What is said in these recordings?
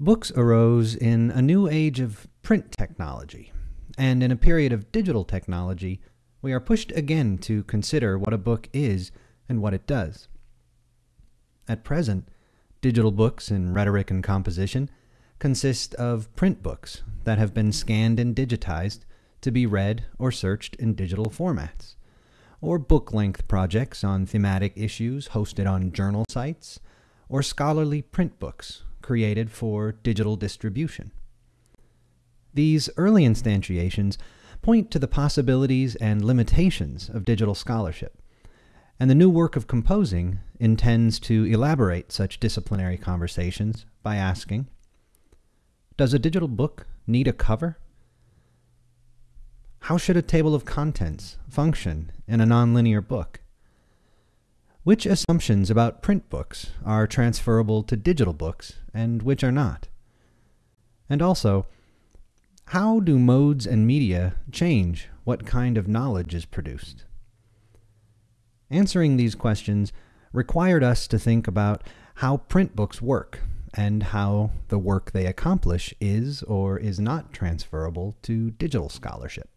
Books arose in a new age of print technology, and in a period of digital technology, we are pushed again to consider what a book is and what it does. At present, digital books in rhetoric and composition consist of print books that have been scanned and digitized to be read or searched in digital formats, or book length projects on thematic issues hosted on journal sites, or scholarly print books created for digital distribution. These early instantiations point to the possibilities and limitations of digital scholarship, and the new work of composing intends to elaborate such disciplinary conversations by asking, Does a digital book need a cover? How should a table of contents function in a nonlinear book? Which assumptions about print books are transferable to digital books and which are not? And also, how do modes and media change what kind of knowledge is produced? Answering these questions required us to think about how print books work and how the work they accomplish is or is not transferable to digital scholarship.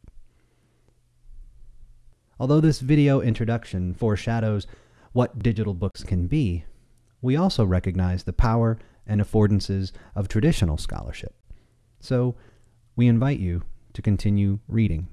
Although this video introduction foreshadows what digital books can be, we also recognize the power and affordances of traditional scholarship. So we invite you to continue reading.